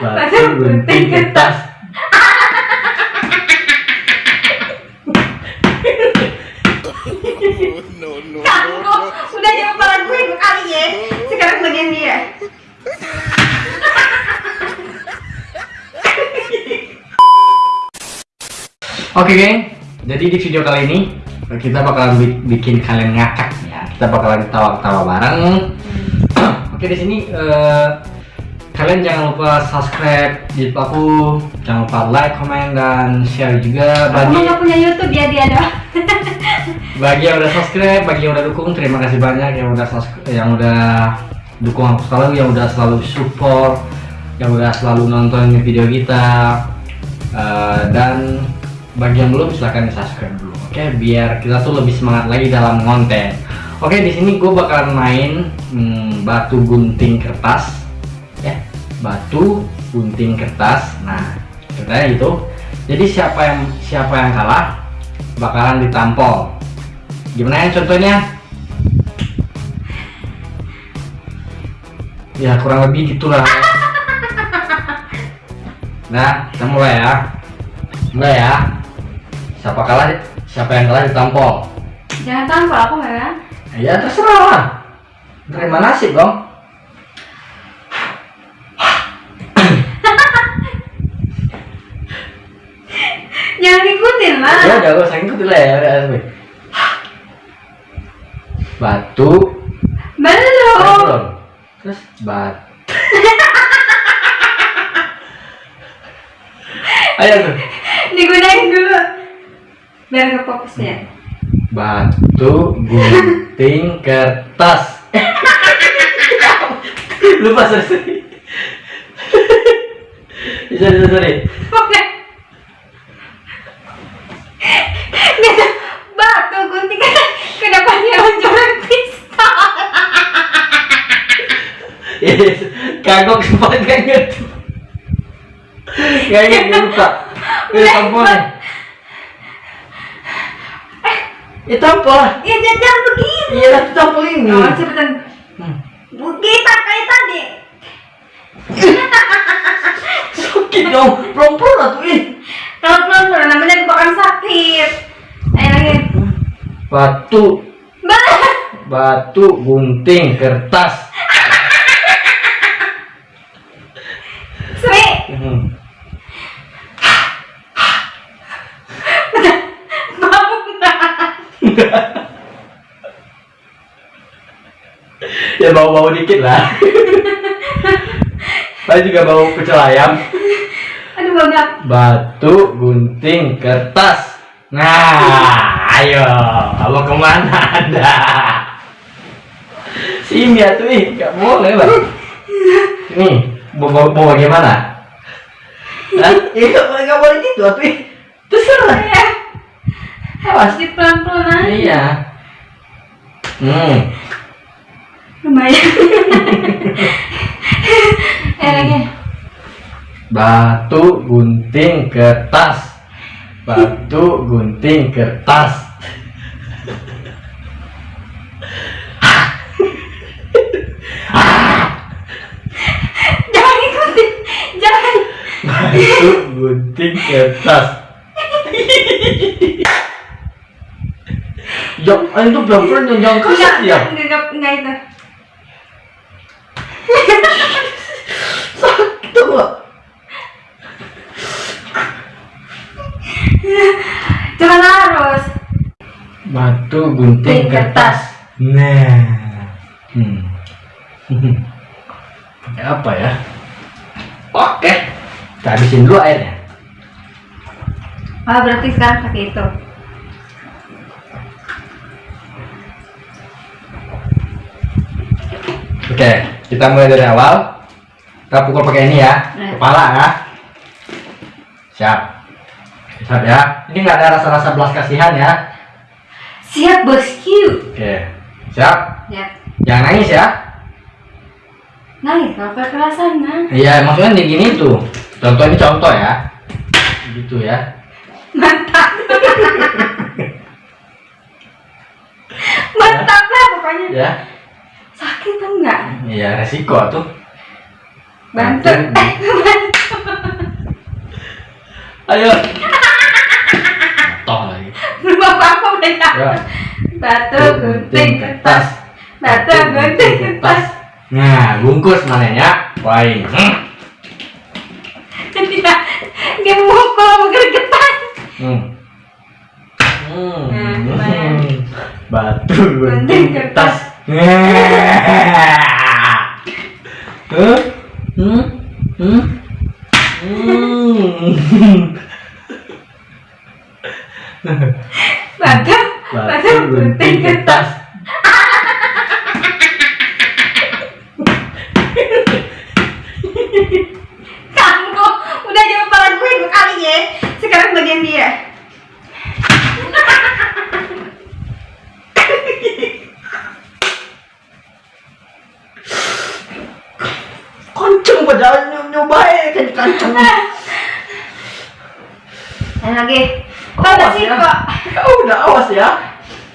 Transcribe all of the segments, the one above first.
batu gunting kertas no, no, Kamu udah jawab barang gue dua kali ya. Sekarang bagian dia. Oke geng, jadi di video kali ini kita bakalan bi- bikin kalian ngakak ya. Kita bakalan ketawa-ketawa bareng. Oke di sini eh, kalian jangan lupa subscribe YouTube aku, jangan lupa like, comment dan share juga bagi nggak punya YouTube ya dia doang. bagi yang udah subscribe, bagi yang udah dukung terima kasih banyak yang udah subscribe, yang udah dukung aku selalu, yang udah selalu support, yang udah selalu nonton video kita Eh, dan bagi yang belum silahkan di subscribe dulu, oke? Biar kita tuh lebih semangat lagi dalam konten. Oke, di sini gue bakalan main hmm, batu gunting kertas, batu gunting kertas. Nah, ceritanya itu. Jadi siapa yang siapa yang kalah bakalan ditampol. Gimana ya contohnya? Ya kurang lebih gitulah. Nah, kita mulai ya. Mulai ya. Siapa kalah? Siapa yang kalah ditampol? Jangan tampol aku merah. Ya terserah lah. Terima nasib dong. Jangan ikutin lah. Ya udah gue sakit lah ya. udah. Batu. Belum. Terus bat. Ayo tuh. Digunain dulu. Biar ke fokusnya. Batu gunting kertas. Lupa sorry. sorry. Sorry sorry. sorry. Oke. Gitu. Batu gunting kan kenapa dia menjual pistol? Yes, kagok sempat ngerti. Gak ngerti lupa. Ini tampol nih. Ya. Ya jangan begini. Iya lah tampol ini. Oh, cepetan. Hmm. Kita kayak tadi. Sakit dong, pelan-pelan lah tuh ih. Kalau pelan-pelan namanya kebakan sakit. Ayo lagi. Batu, batu gunting kertas. Hmm. ya bau-bau dikit lah. Saya juga bau pecel ayam. Aduh banyak. Batu gunting kertas. Nah, ayo, kamu ke mana anda? Sini ya tuh, ih, nggak boleh lah. Nih, mau bagaimana? Hah? Iya, nggak boleh, nggak boleh gitu, ih. Terserah. Ya. Awas. Di pelan-pelan aja. Iya. Hmm. Lumayan. Ayo lagi. Batu gunting kertas. Batu gunting kertas. Jangan ikutin. Jangan. Batu gunting kertas. Ya, itu pelan-pelan yang jangan kasar Enggak, ya. enggak, enggak, enggak itu. Sakit nggak? Jangan harus. Batu gunting kertas. Nah. Hmm. Pakai apa ya? Oke. Kita habisin dulu airnya. Ah, berarti sekarang pakai itu. Oke, kita mulai dari awal. Kita pukul pakai ini ya, Nah. kepala ya. Siap. Siap ya. Ini nggak ada rasa-rasa belas kasihan ya. Siap bosku. Oke. Siap. Ya. Jangan nangis ya. Nangis kalau kekerasan nah. Iya, maksudnya di gini tuh. Contoh ini contoh ya. Gitu ya. Mantap. Mantap lah pokoknya. Ya. Sakit enggak? Iya, resiko tuh. Bantu. Ayo. Toh lagi. Belum apa-apa udah ya. Ya. Batu gunting kertas. Batu gunting kertas. Nah, bungkus mananya? Wain. Hmm. Mau gregetan. Hmm. Hmm. Nah, gimana? Batu Gunting kertas. kertas. Huh? Hmm? Hmm? Hmm. Batu batu gunting kertas. Kamu udah jawab kepala gue dua kali ya. Sekarang bagian dia. Kenceng padahal nyobain kan kenceng. Dan lagi. Awas Apa sih ya. kok? Ya udah awas ya.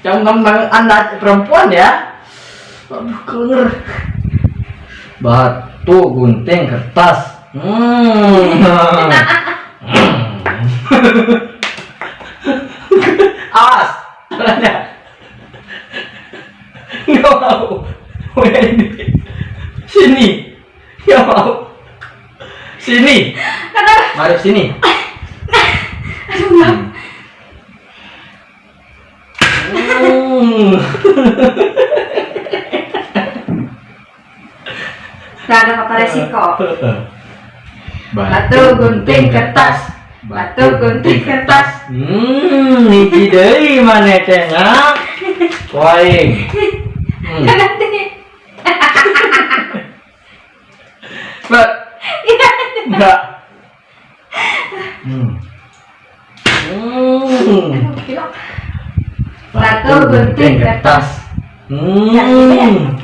Jangan tentang anda perempuan ya. Aduh kenger. Batu gunting kertas. Hmm. awas. Caranya. Nggak mau. Ini. Nggak mau. Sini. Kenapa? Mari sini. Aduh, enggak. Hmm. Gak ada apa resiko. Batu gunting kertas. Batu gunting kertas. Hmm, niki deui mana cenah? Poing. Hmm. Nanti. Mbak. Mbak. Hmm. Hmm. Batu gunting kertas. Hmm.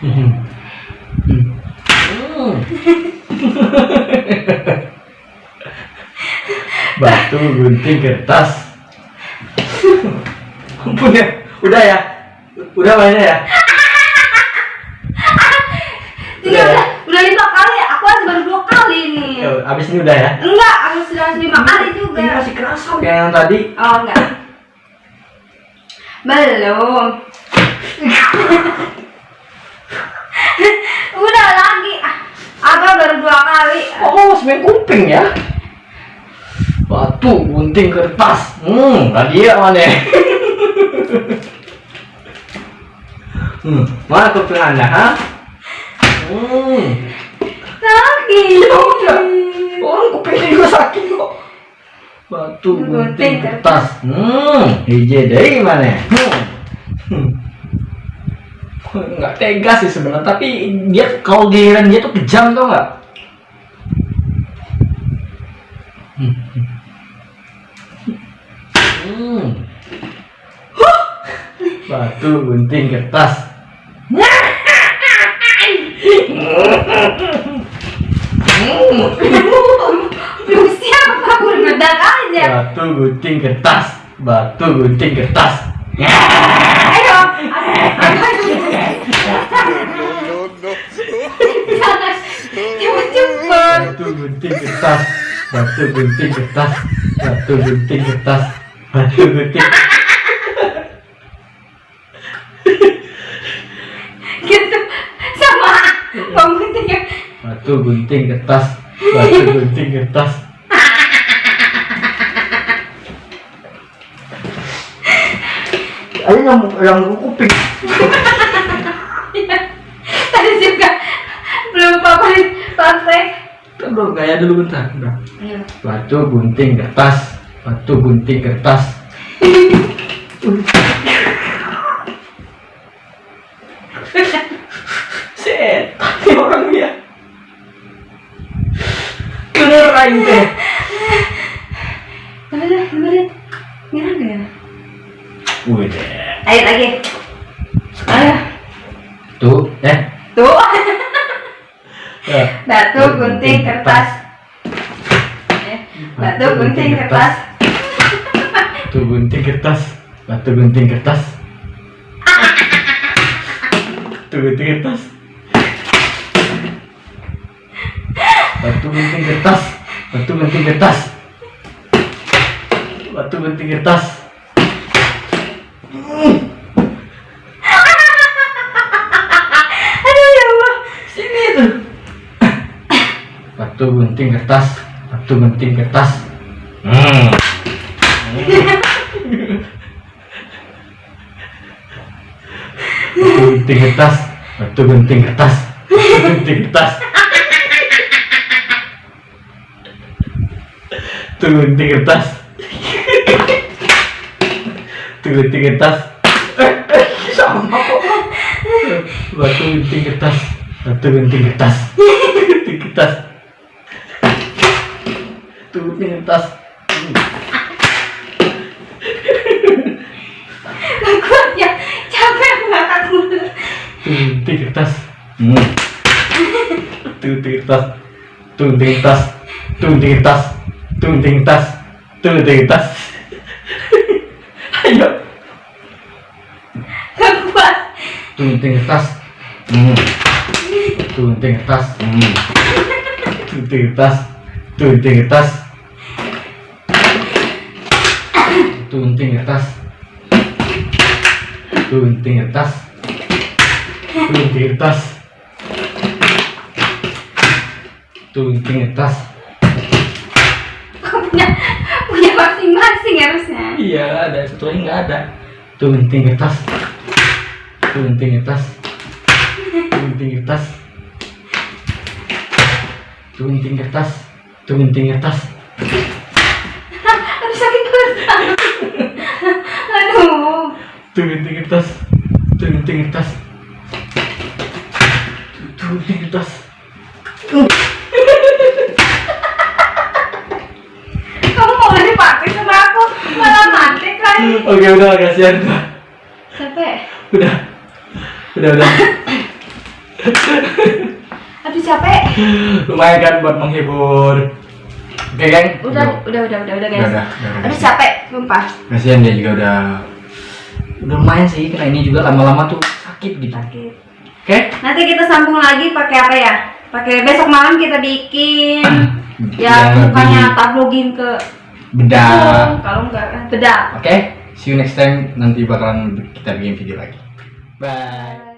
Hmm. Batu gunting kertas. Ampun ya, udah ya, udah mainnya ya. Tiga udah, udah lima kali ya. Aku aja baru dua kali nih. Ya, Abis ini udah ya. Enggak, aku sudah lima kali juga. Ini masih kerasa kayak yang tadi. Oh enggak. Belum. Udah lagi. Abah baru dua kali. Oh, semen kuping ya. Batu gunting kertas. Hmm, tadi ya mana? hmm, mana kuping anda, ha? Hmm, Lagi. Ya orang kupingnya juga sakit kok. Batu Gunting kertas. Hmm, hiji dari mana? Hmm. Hmm. Nggak tega sih sebenarnya, tapi dia kalau giliran dia tuh kejam tau nggak? Hmm. Hmm. Batu gunting kertas. Belum siap aku ngedak aja. Batu gunting kertas. Batu gunting kertas. Ayo. Jangan. Cepet-cepet. Batu gunting kertas. Batu gunting kertas. Batu gunting kertas. Batu gunting. Gitu. Sama. Batu gunting kertas. Batu gunting kertas. Ayo yang yang kuping. Tadi juga belum apa praktek. Belum gaya dulu bentar. Ayo. Batu gunting kertas. Batu gunting kertas. Setan orang dia. Beneran deh. Deh. Nyerah nggak ya? Udah. Ayo lagi. Ayo. Tuh, eh. Tuh. Ya. Batu gunting kertas. Eh, Batu gunting kertas. Batu gunting kertas. Batu gunting kertas. Batu gunting kertas. batu gunting kertas batu gunting kertas batu gunting kertas Aduh ya Allah. sini tuh batu gunting kertas batu gunting kertas hmm. batu gunting kertas batu gunting kertas batu gunting kertas batu gunting kertas batu gunting kertas eh, eh, sama batu gunting kertas batu gunting kertas gunting kertas Gak kuat ya. Capek hmm. batu gunting kertas batu gunting kertas batu gunting kertas batu gunting kertas batu gunting kertas ayo Gak kuat. kertas hmm. batu gunting kertas hmm. batu gunting kertas batu kertas kertas batu gunting kertas batu gunting kertas batu gunting kertas Kok punya punya masing-masing harusnya. iya ada. Satu lagi nggak ada. Kertas kertas batu gunting kertas batu gunting kertas batu gunting kertas Aduh sakit banget. Aduh. batu gunting kertas batu gunting kertas batu gunting kertas Kamu mau dipakai sama aku? Malah mati kan. oke udah kasihan udah Capek. udah udah udah Aduh capek. lumayan kan buat menghibur oke geng Udah, udah, udah, udah, udah guys. Udah, udah, udah, udah. Aduh capek, sumpah. kasihan dia juga udah udah lumayan sih karena ini juga lama-lama tuh sakit gitu Sakit. oke Nanti kita sambung lagi pakai apa ya? Pakai besok malam kita bikin Yang mukanya lebih tablogin ke hidung, kalau enggak kan bedak. oke see you next time nanti bakalan kita bikin video lagi bye